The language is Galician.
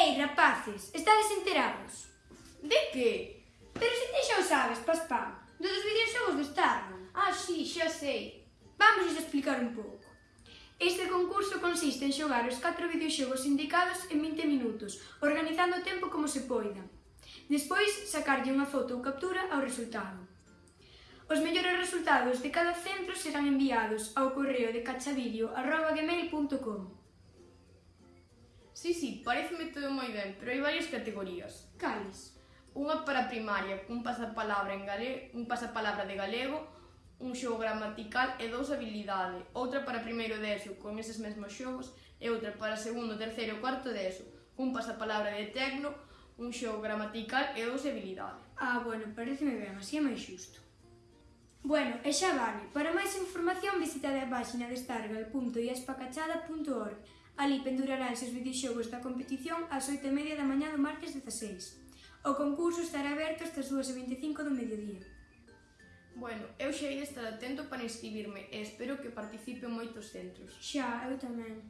Ei, rapaces, estades enterados? De que? Pero se ti xa o sabes, Paspam, do dos videoxogos do Starman. Ah, sí, xa sei. Vamos explicar un pouco. Este concurso consiste en xogar os 4 videoxogos indicados en 20 minutos, organizando o tempo como se poida. Despois, sacarlle unha foto ou captura ao resultado. Os mellores resultados de cada centro serán enviados ao correo de cachavideo.gmail.com. Sí, sí, pareceme todo moi ben, pero hai varias categorías. Cales? Unha para primaria, cun pasapalabra en galego, un pasapalabra de galego, un xogo gramatical e dous habilidade. Outra para primeiro de ESO, con eses mesmos xogos, e outra para segundo, terceiro e cuarto de ESO, cun pasapalabra de tecno, un xogo gramatical e dous habilidade. Ah, bueno, pareceme ben, así é máis xusto. Bueno, e xa vale. Para máis información visitade a páxina destargal.iaspacachada.org Ali penduraranse os videoxogos da competición ás 8:30 da mañá do martes 16. O concurso estará aberto hasta as 2:25 do mediodía. Bueno, eu xa hei de estar atento para inscribirme e espero que participe moitos centros. Xa, eu tamén.